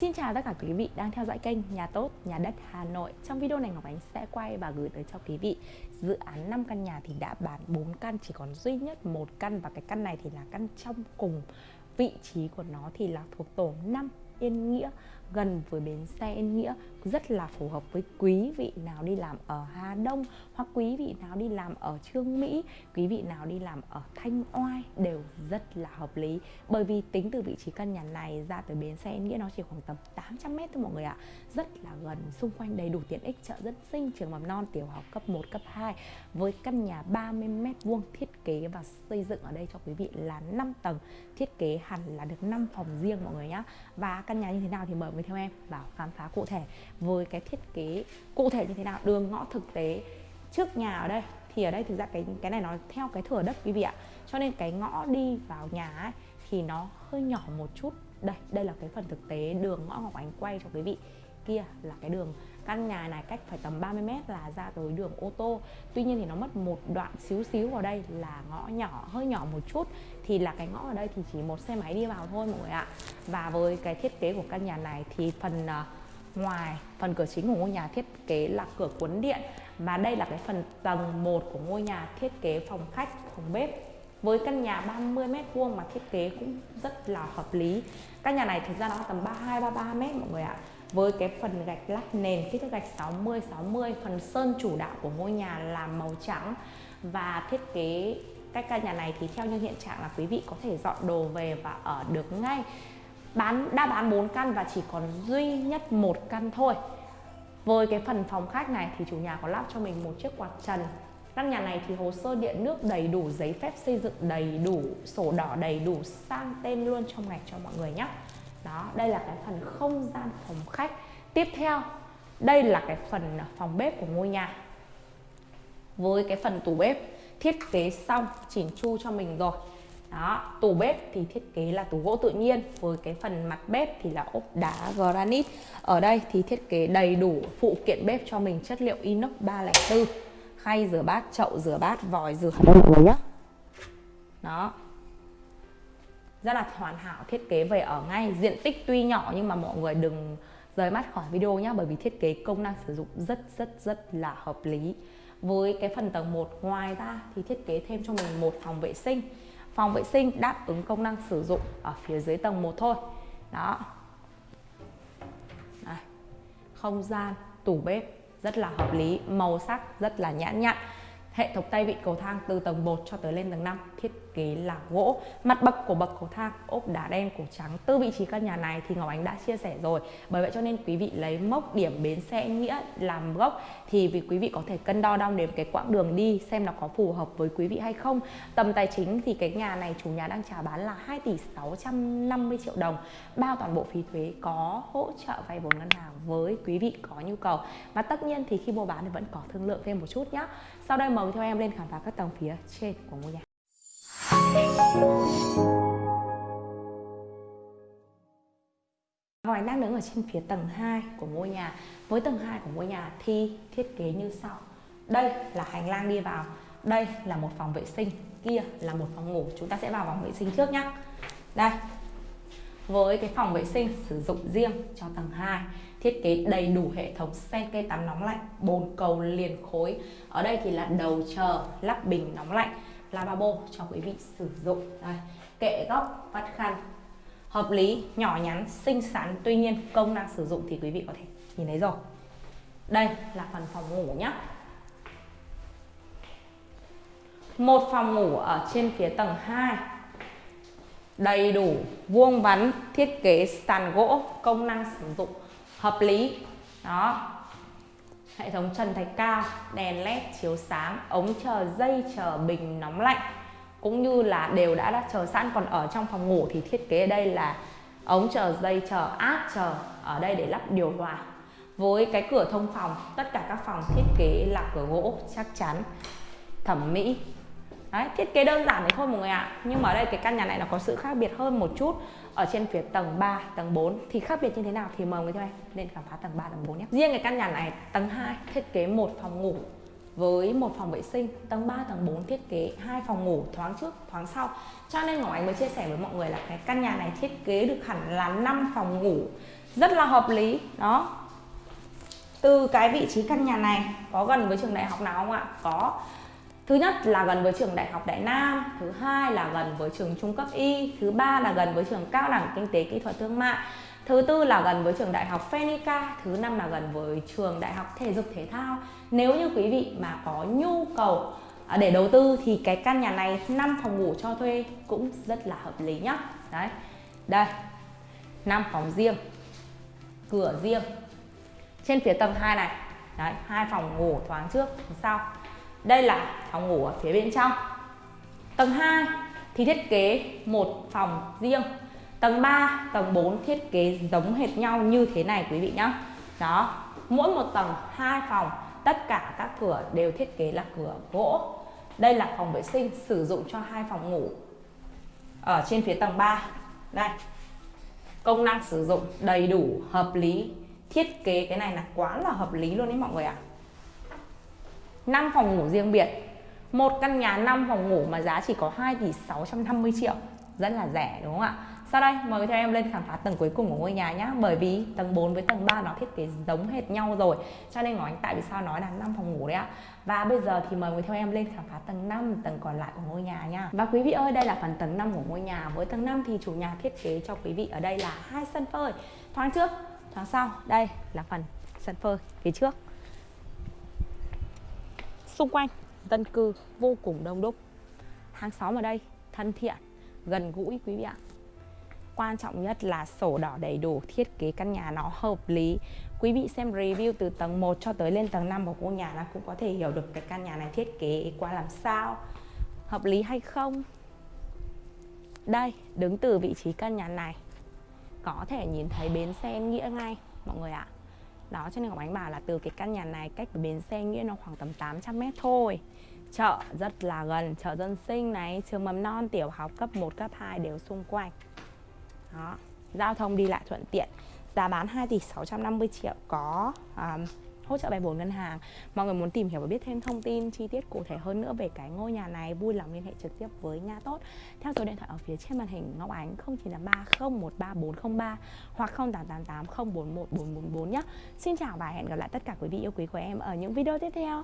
Xin chào tất cả quý vị đang theo dõi kênh Nhà Tốt, Nhà Đất Hà Nội. Trong video này Ngọc Ánh sẽ quay và gửi tới cho quý vị Dự án 5 căn nhà thì đã bán 4 căn Chỉ còn duy nhất một căn. Và cái căn này thì là căn trong cùng Vị trí của nó thì là thuộc tổ 5 Yên Nghĩa gần với bến xe Yên Nghĩa rất là phù hợp với quý vị nào đi làm ở Hà Đông hoặc quý vị nào đi làm ở Trương Mỹ, quý vị nào đi làm ở Thanh Oai đều rất là hợp lý. Bởi vì tính từ vị trí căn nhà này ra tới bến xe Yên Nghĩa nó chỉ khoảng tầm 800 mét thôi mọi người ạ. Rất là gần xung quanh đầy đủ tiện ích chợ dân sinh trường mầm non tiểu học cấp 1 cấp 2 với căn nhà 30 mét vuông thiết kế và xây dựng ở đây cho quý vị là 5 tầng. Thiết kế hẳn là được 5 phòng riêng mọi người nhá. Và căn nhà như thế nào thì mời với theo em và khám phá cụ thể với cái thiết kế cụ thể như thế nào đường ngõ thực tế. Trước nhà ở đây thì ở đây thực ra cái cái này nó theo cái thửa đất quý vị ạ. Cho nên cái ngõ đi vào nhà ấy, thì nó hơi nhỏ một chút. Đây đây là cái phần thực tế đường ngõ ngọc ánh quay cho quý vị. Kia là cái đường căn nhà này cách phải tầm 30 mét là ra tới đường ô tô. Tuy nhiên thì nó mất một đoạn xíu xíu vào đây là ngõ nhỏ hơi nhỏ một chút. Thì là cái ngõ ở đây thì chỉ một xe máy đi vào thôi mọi người ạ. Và với cái thiết kế của căn nhà này thì phần uh, ngoài phần cửa chính của ngôi nhà thiết kế là cửa cuốn điện. Và đây là cái phần tầng 1 của ngôi nhà thiết kế phòng khách phòng bếp. Với căn nhà 30 mét vuông mà thiết kế cũng rất là hợp lý. Căn nhà này thực ra nó tầm 32 33 mét mọi người ạ với cái phần gạch lát nền, kích thước gạch 60 60 phần sơn chủ đạo của ngôi nhà là màu trắng. Và thiết kế cách căn nhà này thì theo như hiện trạng là quý vị có thể dọn đồ về và ở được ngay. Bán, đã bán 4 căn và chỉ còn duy nhất một căn thôi. Với cái phần phòng khách này thì chủ nhà có lắp cho mình một chiếc quạt trần. Căn nhà này thì hồ sơ điện nước đầy đủ, giấy phép xây dựng đầy đủ, sổ đỏ đầy đủ sang tên luôn trong ngày cho mọi người nhé đó. Đây là cái phần không gian phòng khách. Tiếp theo đây là cái phần phòng bếp của ngôi nhà. Với cái phần tủ bếp thiết kế xong chỉnh chu cho mình rồi. Đó tủ bếp thì thiết kế là tủ gỗ tự nhiên. Với cái phần mặt bếp thì là ốp đá granite. Ở đây thì thiết kế đầy đủ phụ kiện bếp cho mình chất liệu inox 304 khay rửa bát chậu rửa bát vòi rửa. Đây mọi người nhé đó rất là hoàn hảo, thiết kế về ở ngay diện tích tuy nhỏ nhưng mà mọi người đừng rời mắt khỏi video nhé bởi vì thiết kế công năng sử dụng rất rất rất là hợp lý. Với cái phần tầng 1 ngoài ra thì thiết kế thêm cho mình một phòng vệ sinh. Phòng vệ sinh đáp ứng công năng sử dụng ở phía dưới tầng 1 thôi. Đó. Đây. không gian, tủ bếp rất là hợp lý, màu sắc rất là nhãn nhặn. Hệ thống tay vịn cầu thang từ tầng 1 cho tới lên tầng 5 thiết kế là gỗ. Mặt bậc của bậc cầu thang, ốp đá đen, cổ trắng. Từ vị trí căn nhà này thì Ngọc Ánh đã chia sẻ rồi. Bởi vậy cho nên quý vị lấy mốc điểm bến xe Nghĩa làm gốc thì vì quý vị có thể cân đo đong đếm cái quãng đường đi xem nó có phù hợp với quý vị hay không. Tầm tài chính thì cái nhà này chủ nhà đang chào bán là 2 tỷ 650 triệu đồng. Bao toàn bộ phí thuế có hỗ trợ vay vốn ngân hàng với quý vị có nhu cầu. Và tất nhiên thì khi mua bán thì vẫn có thương lượng thêm một chút nhé. Sau đây mời Vâng, theo em lên khám phá các tầng phía trên của ngôi nhà. Hoài đang đứng ở trên phía tầng 2 của ngôi nhà. Với tầng 2 của ngôi nhà thì thiết kế như sau. Đây là hành lang đi vào. Đây là một phòng vệ sinh. Kia là một phòng ngủ. Chúng ta sẽ vào phòng vệ sinh trước nhé. Đây. Với cái phòng vệ sinh sử dụng riêng cho tầng 2 thiết kế đầy đủ hệ thống sen cây tắm nóng lạnh, bồn cầu liền khối. Ở đây thì là đầu chờ, lắp bình nóng lạnh, lavabo cho quý vị sử dụng. Đây, kệ góc, vắt khăn. Hợp lý, nhỏ nhắn, xinh xắn, tuy nhiên công năng sử dụng thì quý vị có thể nhìn thấy rồi. Đây là phần phòng ngủ nhé một phòng ngủ ở trên phía tầng 2 đầy đủ vuông vắn, thiết kế sàn gỗ, công năng sử dụng hợp lý. Đó. Hệ thống trần thạch cao, đèn led chiếu sáng, ống chờ dây chờ bình nóng lạnh, cũng như là đều đã đã chờ sẵn. Còn ở trong phòng ngủ thì thiết kế ở đây là ống chờ dây chờ áp chờ ở đây để lắp điều hòa. Với cái cửa thông phòng, tất cả các phòng thiết kế là cửa gỗ chắc chắn, thẩm mỹ. Đấy, thiết kế đơn giản đấy thôi mọi người ạ. Nhưng mà ở đây cái căn nhà này nó có sự khác biệt hơn một chút Ở trên phía tầng 3, tầng 4 Thì khác biệt như thế nào thì mời mọi người theo em lên khám phá tầng 3, tầng 4 nhé. Riêng cái căn nhà này tầng 2 thiết kế một phòng ngủ với một phòng vệ sinh. Tầng 3 tầng 4 thiết kế hai phòng ngủ thoáng trước thoáng sau. Cho nên Ngọc Ánh mới chia sẻ với mọi người là cái căn nhà này thiết kế được hẳn là 5 phòng ngủ. Rất là hợp lý đó. Từ cái vị trí căn nhà này có gần với trường đại học nào không ạ? Có thứ nhất là gần với trường đại học đại nam, thứ hai là gần với trường trung cấp y, thứ ba là gần với trường cao đẳng kinh tế kỹ thuật thương mại, thứ tư là gần với trường đại học Phenica, thứ năm là gần với trường đại học thể dục thể thao. Nếu như quý vị mà có nhu cầu à, để đầu tư thì cái căn nhà này 5 phòng ngủ cho thuê cũng rất là hợp lý nhá. Đấy, đây 5 phòng riêng, cửa riêng. Trên phía tầng 2 này, đấy, hai phòng ngủ thoáng trước sau đây là phòng ngủ ở phía bên trong. Tầng 2 thì thiết kế một phòng riêng. Tầng 3 tầng 4 thiết kế giống hệt nhau như thế này quý vị nhé đó, mỗi một tầng hai phòng, tất cả các cửa đều thiết kế là cửa gỗ. Đây là phòng vệ sinh, sử dụng cho hai phòng ngủ ở trên phía tầng 3 đây, công năng sử dụng đầy đủ, hợp lý. Thiết kế cái này là quá là hợp lý luôn đấy mọi người ạ. à. 5 phòng ngủ riêng biệt. Một căn nhà 5 phòng ngủ mà giá chỉ có 2 tỷ 650 triệu. Rất là rẻ đúng không ạ? Sau đây mời theo em lên khám phá tầng cuối cùng của ngôi nhà nhé Bởi vì tầng 4 với tầng 3 nó thiết kế giống hệt nhau rồi. Cho nên Ngọc Ánh tại vì sao nói là 5 phòng ngủ đấy ạ? Và bây giờ thì mời theo em lên khám phá tầng 5, tầng còn lại của ngôi nhà nha Và quý vị ơi đây là phần tầng 5 của ngôi nhà. Với tầng 5 thì chủ nhà thiết kế cho quý vị ở đây là hai sân phơi. Thoáng trước, thoáng sau. Đây là phần sân phơi phía trước. Xung quanh dân cư vô cùng đông đúc. Hàng xóm ở đây thân thiện, gần gũi quý vị ạ. Quan trọng nhất là sổ đỏ đầy đủ thiết kế căn nhà nó hợp lý. Quý vị xem review từ tầng 1 cho tới lên tầng 5 của ngôi nhà là cũng có thể hiểu được cái căn nhà này thiết kế qua làm sao. Hợp lý hay không? Đây đứng từ vị trí căn nhà này. Có thể nhìn thấy bến xe nghĩa ngay mọi người ạ đó cho nên Ngọc Ánh bảo là từ cái căn nhà này cách bến xe nghĩa nó khoảng tầm 800 mét thôi. Chợ rất là gần chợ dân sinh này trường mầm non tiểu học cấp 1 cấp 2 đều xung quanh. Đó giao thông đi lại thuận tiện. Giá bán 2 tỷ 650 triệu có um, hỗ trợ bài vốn ngân hàng. Mọi người muốn tìm hiểu và biết thêm thông tin chi tiết cụ thể hơn nữa về cái ngôi nhà này, vui lòng liên hệ trực tiếp với nga tốt. Theo số điện thoại ở phía trên màn hình, Ngọc Ánh 0983 013403 hoặc 0888 041 444 nhé. Xin chào và hẹn gặp lại tất cả quý vị yêu quý của em ở những video tiếp theo.